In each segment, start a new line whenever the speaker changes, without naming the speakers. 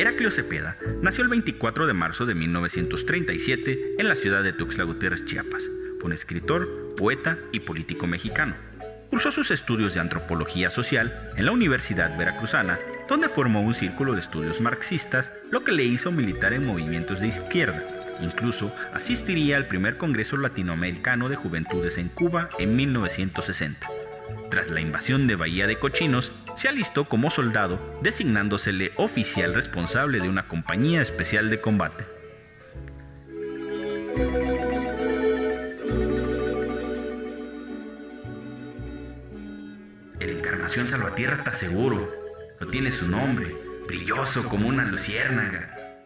Heraclio Cepeda nació el 24 de marzo de 1937 en la ciudad de Tuxtla Gutiérrez, Chiapas. Fue un escritor, poeta y político mexicano. Cursó sus estudios de antropología social en la Universidad Veracruzana, donde formó un círculo de estudios marxistas, lo que le hizo militar en movimientos de izquierda. Incluso asistiría al primer Congreso Latinoamericano de Juventudes en Cuba en 1960. Tras la invasión de Bahía de Cochinos, se alistó como soldado, designándosele oficial responsable de una compañía especial de combate. El Encarnación Salvatierra está seguro, no tiene su nombre, brilloso como una luciérnaga.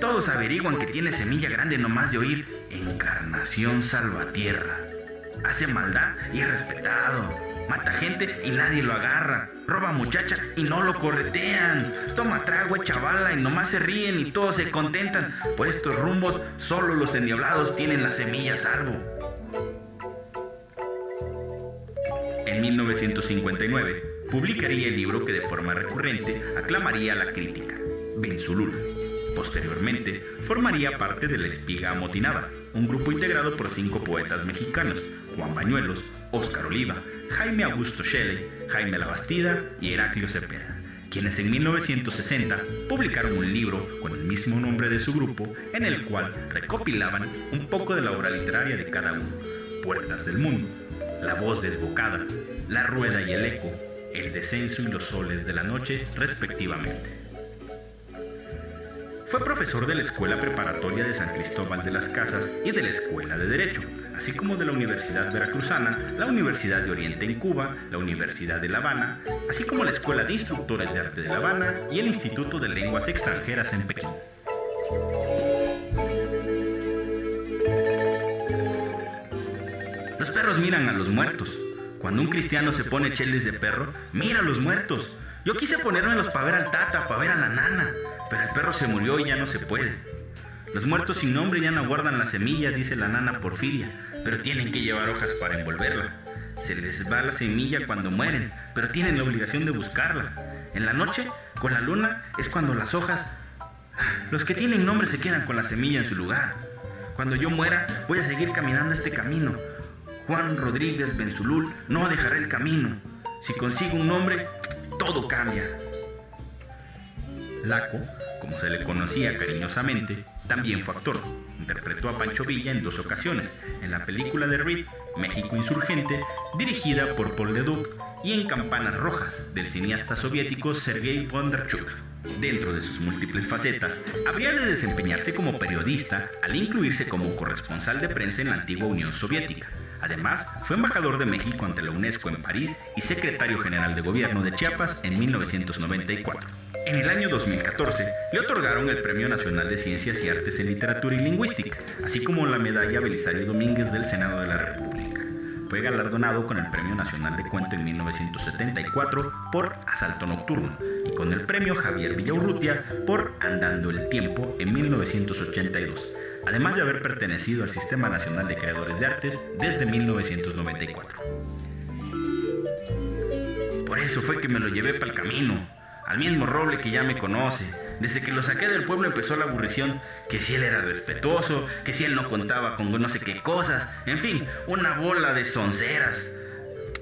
Todos averiguan que tiene semilla grande nomás de oír Encarnación Salvatierra. Hace maldad y es respetado Mata gente y nadie lo agarra. Roba muchacha y no lo corretean. Toma trago, chavala y nomás se ríen y todos se contentan. Por estos rumbos, solo los endiablados tienen la semilla salvo. En 1959, publicaría el libro que de forma recurrente aclamaría a la crítica, Benzulul. Posteriormente, formaría parte de La Espiga Amotinada, un grupo integrado por cinco poetas mexicanos, Juan Bañuelos, Óscar Oliva, Jaime Augusto Shelley, Jaime Labastida y Heraclio Cepeda, quienes en 1960 publicaron un libro con el mismo nombre de su grupo, en el cual recopilaban un poco de la obra literaria de cada uno, Puertas del Mundo, La Voz Desbocada, La Rueda y el Eco, El Descenso y los Soles de la Noche, respectivamente. Fue profesor de la Escuela Preparatoria de San Cristóbal de las Casas y de la Escuela de Derecho, así como de la Universidad Veracruzana, la Universidad de Oriente en Cuba, la Universidad de La Habana, así como la Escuela de Instructores de Arte de La Habana y el Instituto de Lenguas Extranjeras en Pekín. Los perros miran a los muertos. Cuando un cristiano se pone cheles de perro, mira a los muertos. Yo quise ponérmelos para ver al tata, para ver a la nana, pero el perro se murió y ya no se puede. Los muertos sin nombre ya no guardan la semilla, dice la nana Porfiria, pero tienen que llevar hojas para envolverla. Se les va la semilla cuando mueren, pero tienen la obligación de buscarla. En la noche, con la luna, es cuando las hojas... Los que tienen nombre se quedan con la semilla en su lugar. Cuando yo muera, voy a seguir caminando este camino. Juan Rodríguez Benzulul no dejará el camino. Si consigo un nombre, todo cambia. Laco, como se le conocía cariñosamente, también fue actor. Interpretó a Pancho Villa en dos ocasiones, en la película de Reed, México Insurgente, dirigida por Paul Leduc, y en Campanas Rojas, del cineasta soviético Sergei Bondarchuk. Dentro de sus múltiples facetas, habría de desempeñarse como periodista al incluirse como corresponsal de prensa en la antigua Unión Soviética. Además, fue embajador de México ante la UNESCO en París y secretario general de gobierno de Chiapas en 1994. En el año 2014 le otorgaron el Premio Nacional de Ciencias y Artes en Literatura y Lingüística, así como la Medalla Belisario Domínguez del Senado de la República. Fue galardonado con el Premio Nacional de Cuento en 1974 por Asalto Nocturno y con el Premio Javier Villaurrutia por Andando el Tiempo en 1982, además de haber pertenecido al Sistema Nacional de Creadores de Artes desde 1994. Por eso fue que me lo llevé para el camino al mismo Roble que ya me conoce. Desde que lo saqué del pueblo empezó la aburrición, que si él era respetuoso, que si él no contaba con no sé qué cosas, en fin, una bola de sonceras.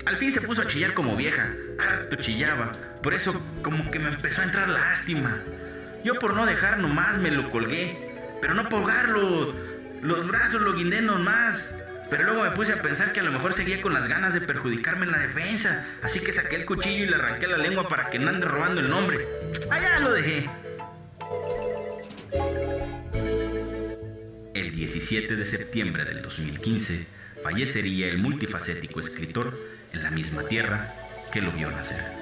Al fin se puso a chillar como vieja, harto chillaba, por eso como que me empezó a entrar lástima. Yo por no dejar nomás me lo colgué, pero no por ahogarlo, los brazos lo guindé nomás. Pero luego me puse a pensar que a lo mejor seguía con las ganas de perjudicarme en la defensa. Así que saqué el cuchillo y le arranqué la lengua para que no ande robando el nombre. Allá lo dejé. El 17 de septiembre del 2015 fallecería el multifacético escritor en la misma tierra que lo vio nacer.